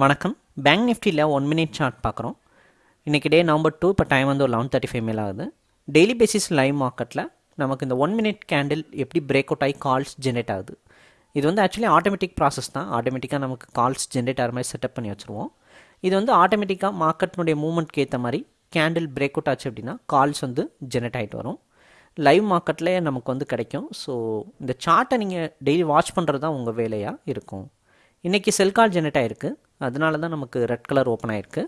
வணக்கம். பேங்க் நிஃப்டியில் one minute chart பார்க்குறோம். இன்றைக்கி டே நவம்பர் டூ இப்போ டைம் வந்து ஒரு லெவன் தேர்ட்டி ஃபைவ் மேல் ஆகுது. டெய்லி பேசிஸ் லைவ் மார்க்கெட்டில் நமக்கு இந்த ஒன் மினிட் கேண்டில் எப்படி பிரேக் அவுட் ஆகி கால்ஸ் ஜென்ரேட் ஆகுது. இது வந்து ஆக்சுவலி ஆட்டோமேட்டிக் ப்ராசஸ் தான். ஆட்டோமேட்டிக்காக நமக்கு கால்ஸ் ஜென்ரேட் ஆகிற மாதிரி செட்டப் பண்ணி வச்சுருவோம். இது வந்து ஆட்டோமேட்டிக்காக மார்க்கெட்னுடைய மூவ்மெண்ட்க்கு ஏற்ற மாதிரி கேண்டில் பிரேக் அவுட் ஆச்சு அப்படின்னா கால்ஸ் வந்து ஜென்ரேட் ஆகிட்டு வரும். லைவ் மார்க்கெட்டில் நமக்கு வந்து கிடைக்கும். ஸோ இந்த சார்ட்டை நீங்கள் டெய்லி வாட்ச் பண்ணுறது தான் உங்கள் வேலையாக இருக்கும். இன்றைக்கி செல் கால் ஜென்ரேட் ஆகிருக்கு அதனால தான் நமக்கு ரெட் கலர் ஓப்பன் ஆகிருக்கு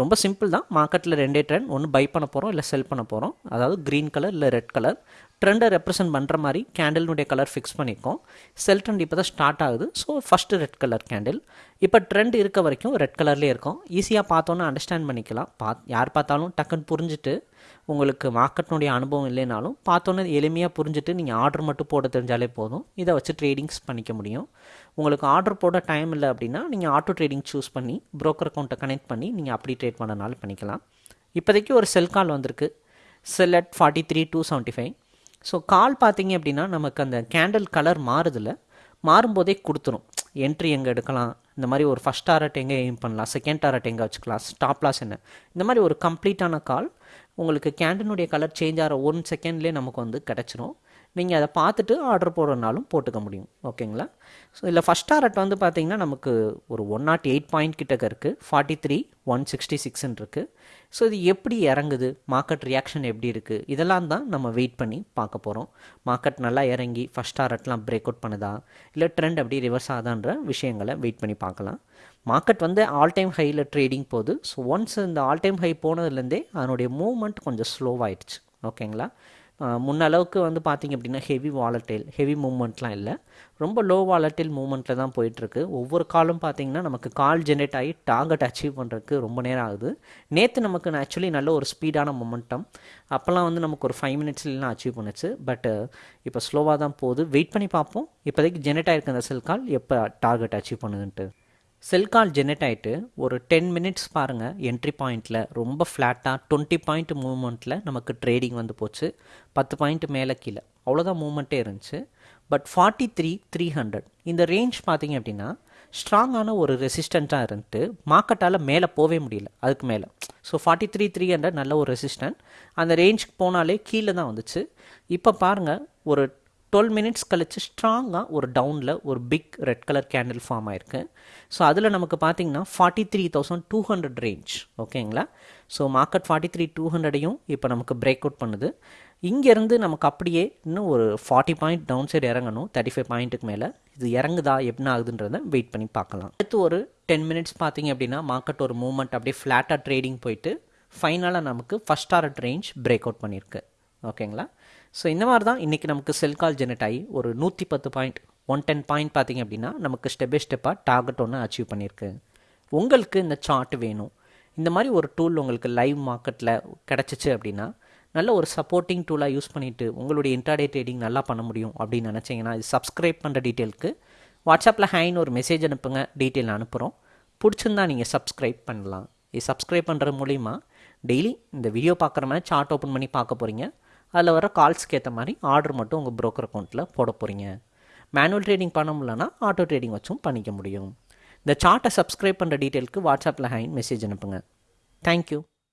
ரொம்ப சிம்பிள் தான். மார்க்கெட்டில் ரெண்டே ட்ரெண்ட் ஒன்று பை பண்ண போகிறோம் இல்லை செல் பண்ண போகிறோம் அதாவது க்ரீன் கலர் இல்லை ரெட் கலர் ட்ரெண்டை ரெப்ரசென்ட் பண்ணுற மாதிரி கேண்டிலுடைய கலர் ஃபிக்ஸ் பண்ணியிருக்கோம் செல் ட்ரெண்ட் இப்போ தான் ஸ்டார்ட் ஆகுது. So first red colour candle இப்போ ட்ரெண்ட் இருக்க வரைக்கும் ரெட் கலர்லேயே இருக்கும். ஈஸியாக பார்த்தோன்னே அண்டர்ஸ்டாண்ட் பண்ணிக்கலாம். பா யார் பார்த்தாலும் டக்குன்னு புரிஞ்சுட்டு உங்களுக்கு மார்க்கெட்னுடைய அனுபவம் இல்லைனாலும் பார்த்தோன்னே எளிமையாக புரிஞ்சுட்டு நீங்கள் ஆர்டர் மட்டும் போட தெரிஞ்சாலே போதும். இதை வச்சு ட்ரேடிங்ஸ் பண்ணிக்க முடியும். உங்களுக்கு ஆர்டர் போட டைம் இல்லை அப்படின்னா நீங்கள் ஆட்டோ ட்ரேடிங் சூஸ் பண்ணி ப்ரோக்கர் அக்கௌண்ட்டை கனெக்ட் பண்ணி நீங்கள் அப்படி ட்ரேட் பண்ணனாலும் பண்ணிக்கலாம். இப்போதைக்கு ஒரு செல் கால் வந்திருக்கு. Sell at forty three two seventy five so call பார்த்தீங்க அப்படின்னா நமக்கு அந்த கேண்டில் கலர் மாறுதில்ல. மாறும்போதே கொடுத்துரும். என்ட்ரி எங்கே எடுக்கலாம்? இந்த மாதிரி ஒரு ஃபஸ்ட் டாரட் எங்கே எய்ம் பண்ணலாம்? செகண்ட் டாரட் எங்கே வச்சுக்கலாம்? ஸ்டாப் லாஸ் என்ன? இந்த மாதிரி ஒரு கம்ப்ளீட்டான கால் உங்களுக்கு கேண்டனுடைய கலர் சேஞ்ச் ஆகிற ஒன் செகண்ட்லேயே நமக்கு வந்து கிடச்சிரும். நீங்கள் அதை பார்த்துட்டு ஆர்டர் போடுறதுனாலும் போட்டுக்க முடியும். ஓகேங்களா? ஸோ இதில் ஃபஸ்ட் டாரட் வந்து பார்த்திங்கன்னா நமக்கு ஒரு ஒன் நாட் எயிட் பாயிண்ட் கிட்டக்க இருக்குது ஃபார்ட்டி த்ரீ ஒன் சிக்ஸ்டி சிக்ஸ்ன்னு இருக்குது ஸோ இது எப்படி இறங்குது? மார்க்கெட் ரியாக்ஷன் எப்படி இருக்குது இதெல்லாம் தான் நம்ம வெயிட் பண்ணி பார்க்க போகிறோம் மார்க்கெட் நல்லா இறங்கி ஃபஸ்ட் டாரட்லாம் பிரேக் அவுட் பண்ணுதா? இல்லை ட்ரெண்ட் அப்படி ரிவர்ஸ் ஆகுதான்ற விஷயங்களை வெயிட் பண்ணி பார்க்கலாம். மார்க்கெட் வந்து ஆல் டைம் ஹையில் ட்ரேடிங் போகுது. ஸோ ஒன்ஸ் இந்த ஆல் டைம் ஹை போனதுலேருந்தே அதனுடைய மூவ்மெண்ட் கொஞ்சம் ஸ்லோவாயிடுச்சு ஓகேங்களா முன்னளவுக்கு வந்து பார்த்திங்க அப்படின்னா ஹெவி வாலட்டைல் ஹெவி மூவ்மெண்ட்லாம் இல்லை. ரொம்ப லோ வாலட்டைல் மூவ்மெண்ட்டில் தான் போயிட்டுருக்கு. ஒவ்வொரு காலும் பார்த்திங்கன்னா நமக்கு கால் ஜென்ரேட் ஆகி டார்கெட் அச்சீவ் பண்ணுறதுக்கு ரொம்ப நேரம் ஆகுது. நேற்று நமக்கு ஆக்சுவலி நல்ல ஒரு ஸ்பீடான மொமெண்டம் அப்போல்லாம் வந்து நமக்கு ஒரு ஃபைவ் மினிட்ஸ்லாம் அச்சீவ் பண்ணுச்சு. பட் இப்போ ஸ்லோவாக தான் போகுது. வெயிட் பண்ணி பார்ப்போம். இப்போதைக்கு ஜென்ரேட் ஆகிருக்கு அந்த செல் கால் எப்போ டார்கெட் அச்சீவ் பண்ணுதுன்ட்டு. செல்கால் ஜெனரேட் ஆகிட்டு ஒரு டென் மினிட்ஸ் பாருங்கள் என்ட்ரி பாயிண்ட்டில் ரொம்ப ஃப்ளாட்டாக டுவெண்ட்டி பாயிண்ட் மூவ்மெண்ட்டில் நமக்கு ட்ரேடிங் வந்து போச்சு. பத்து பாயிண்ட் மேலே கீழே. அவ்வளோதான் மூவ்மெண்ட்டே இருந்துச்சு. But forty three three hundred இந்த ரேஞ்ச் பார்த்தீங்க அப்படின்னா ஸ்ட்ராங்கான ஒரு ரெசிஸ்டண்ட்டாக இருந்துட்டு மார்க்கெட்டால் மேலே போகவே முடியல அதுக்கு மேலே. So forty three three hundred நல்ல ஒரு ரெசிஸ்டன்ட் அந்த ரேஞ்சுக்கு போனாலே கீழே தான் வந்துச்சு. இப்போ பாருங்கள் ஒரு டுவெல் மினிட்ஸ் கழித்து ஸ்ட்ராங்காக ஒரு டவுனில் ஒரு big red colour candle form ஆயிருக்கு. ஸோ அதில் நமக்கு பார்த்தீங்கன்னா forty three thousand two hundred range ஓகேங்களா so market forty three two ஹண்ட்ரடையும் இப்போ நமக்கு பிரேக் அவுட் பண்ணுது. இங்கேருந்து நமக்கு அப்படியே இன்னும் ஒரு ஃபார்ட்டி பாயிண்ட் டவுன் சைடு இறங்கணும். தேர்ட்டி ஃபைவ் பாயிண்ட்டுக்கு மேலே. இது இறங்குதா? என்ன ஆகுதுன்றதை வெயிட் பண்ணி பார்க்கலாம். அடுத்து ஒரு டென் மினிட்ஸ் பார்த்தீங்க அப்படின்னா மார்க்கெட் ஒரு மூமெண்ட் அப்படியே ஃப்ளாட்டாக ட்ரேடிங் போயிட்டு ஃபைனலாக நமக்கு first target range break out பண்ணியிருக்கு. ஓகேங்களா? ஸோ இந்த மாதிரி தான் இன்றைக்கி நமக்கு செல் கால் ஜெனரேட் ஆகி ஒரு நூற்றி பத்து பாயிண்ட் ஒன் டென் பாயிண்ட் பார்த்திங்க அப்படின்னா நமக்கு ஸ்டெப் பை ஸ்டெப்பாக டார்கெட் ஒன்று அச்சீவ் பண்ணியிருக்கு. உங்களுக்கு இந்த சார்ட் வேணும். இந்த மாதிரி ஒரு டூல் உங்களுக்கு லைவ் மார்க்கெட்டில் கிடச்சிச்சு அப்படின்னா நல்ல ஒரு சப்போர்ட்டிங் டூலாக யூஸ் பண்ணிவிட்டு உங்களுடைய இன்டர்டே ட்ரேடிங் நல்லா பண்ண முடியும் அப்படின்னு நினச்சிங்கன்னா இது சப்ஸ்கிரைப் பண்ணுற டீட்டெயிலுக்கு வாட்ஸ்அப்பில் ஹைன்னு ஒரு மெசேஜ் அனுப்புங்க. டீட்டெயில் அனுப்புகிறோம் பிடிச்சிருந்தா நீங்கள் சப்ஸ்கிரைப் பண்ணலாம். இது சப்ஸ்கிரைப் பண்ணுற மூலிமா டெய்லி இந்த வீடியோ பார்க்குற மாதிரி சார்ட் ஓப்பன் பண்ணி பார்க்க போகிறீங்க அதில் வர கால்ஸ்க்கு ஏற்ற மாதிரி ஆர்டர் மட்டும் உங்கள் ப்ரோக்கர் அக்கௌண்ட்டில் போட போகிறீங்க மேனுவல் ட்ரேடிங் பண்ண முடியலன்னா ஆட்டோ ட்ரேடிங் வச்சும் பண்ணிக்க முடியும். இந்த சார்ட்டை சப்ஸ்கிரைப் பண்ணுற டீட்டெயிலுக்கு வாட்ஸ்அப்பில் ஹைன் மெசேஜ் அனுப்புங்க. தேங்க்யூ